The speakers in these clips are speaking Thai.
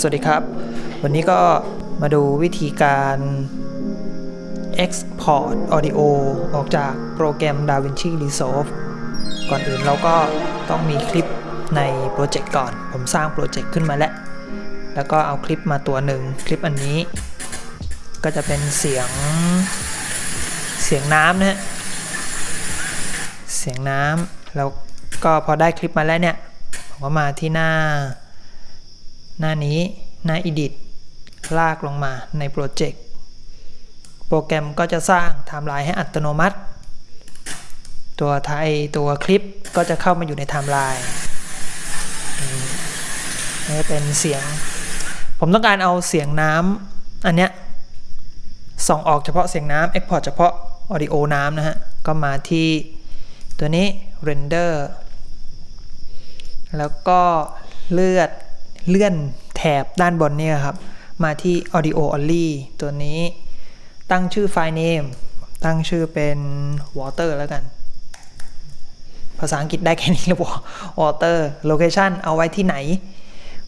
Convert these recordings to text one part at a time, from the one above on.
สวัสดีครับ วันนี้ก็มาดูวิธีการ Export Audio ออกจากโปรแกรม DaVinci Resolve ก่อนอื่นเราก็ต้องมีคลิปในโปรเจกต์ก่อน ผมสร้างโปรเจกต์ขึ้นมาแล้ว แล้วก็เอาคลิปมาตัวหนึ่งคลิปอันนี้ ก็จะเป็นเสียงเสียงน้ำนะฮะเสียงน้ำแล้วก็พอได้คลิปมาแล้วเนี่ยผมก็มาที่หน้า หน้านี้หน้า edit ลากลงมาในโปรเจกต์โปรแกรมก็จะสร้างไทม์ไลน์ให้อัตโนมัติ ตัวไทม์ตัวคลิปก็จะเข้ามาอยู่ในไทม์ไลน์นี่เป็นเสียง ผมต้องการเอาเสียงน้ำอันเนี้ยส่งออกเฉพาะเสียงน้ำ Export เฉพาะ Audio น้ำนะฮะ ก็มาที่ตัวนี้ Render แล้วก็เลือด เลื่อนแถบด้านบนนี่ครับ มาที่ audio only ตัวนี้ตั้งชื่อไฟล์ name ตั้งชื่อเป็น water แล้วกัน ภาษาอังกฤษได้แค่นี้หรือเปลย water location เอาไว้ที่ไหน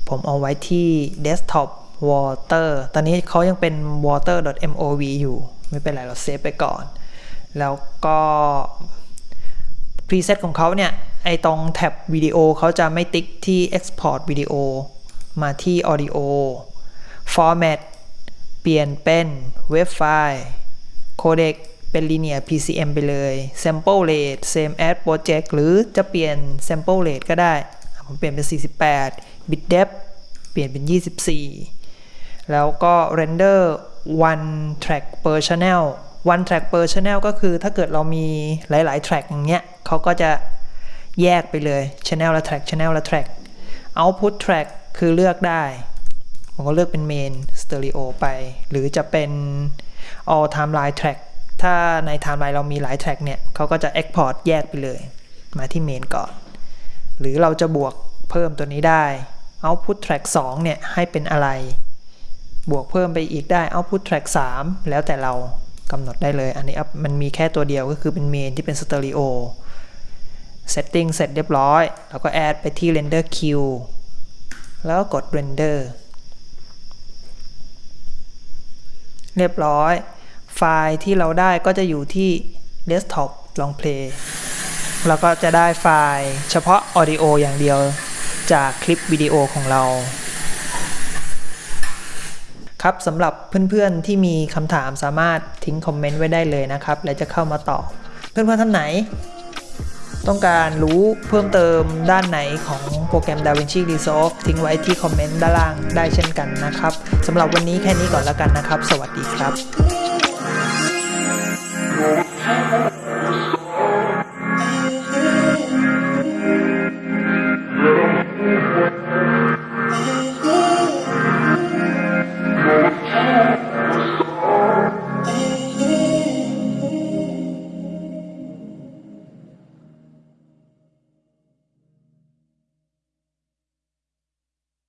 ผมเอาไว้ที่ desktop water ตอนนี้เขายังเป็น water.mov อยู่ ไม่เป็นไรเราเซฟไปก่อน แล้วก็ preset ของเขาเนี่ย ไอตรงแท็บวิดีโอเขาจะไม่ติ๊กที่ export วิดีโอ มาที่ audio format เปลี่ยนเป็น wave file codec เป็น linear PCM ไปเลย sample rate same as project หรือจะเปลี่ยน sample rate ก็ได้ ผมเปลี่ยนเป็น 48 bit depth เปลี่ยนเป็น 24 แล้วก็ render one track per channel one track per channel ก็คือถ้าเกิดเรามีหลาย ๆ track อย่างเงี้ยเขาก็จะแยกไปเลย channel ละ track channel ละ track output track คือเลือกได้ผมก็เลือกเป็น main stereo ไป หรือจะเป็น all timeline track ถ้าใน timeline เรามีหลาย track เนี่ยเขาก็จะ export แยกไปเลย มาที่ main ก่อน หรือเราจะบวกเพิ่มตัวนี้ได้ output track 2 เนี่ย ให้เป็นอะไร บวกเพิ่มไปอีกได้ output track 3 แล้วแต่เรากำหนดได้เลย อันนี้มันมีแค่ตัวเดียวก็คือเป็น main ที่เป็น stereo setting เสร็จเรียบร้อย แล้วก็ add ไปที่ render queue แล้วกด render เรียบร้อย ไฟล์ที่เราได้ก็จะอยู่ที่ desktop ลอง play แล้วก็จะได้ไฟล์เฉพาะ audio อย่างเดียวจากคลิปวิดีโอของเรา ครับสำหรับเพื่อนๆที่มีคำถามสามารถทิ้งคอมเมนต์ไว้ได้เลยนะครับ และจะเข้ามาตอบ เพื่อนๆท่านไหน ต้องการรู้เพิ่มเติมด้านไหนของโปรแกรม DaVinci Resolve ทิ้งไว้ที่คอมเมนต์ด้านล่างได้เช่นกันนะครับสำหรับวันนี้แค่นี้ก่อนแล้วกันนะครับ สวัสดีครับ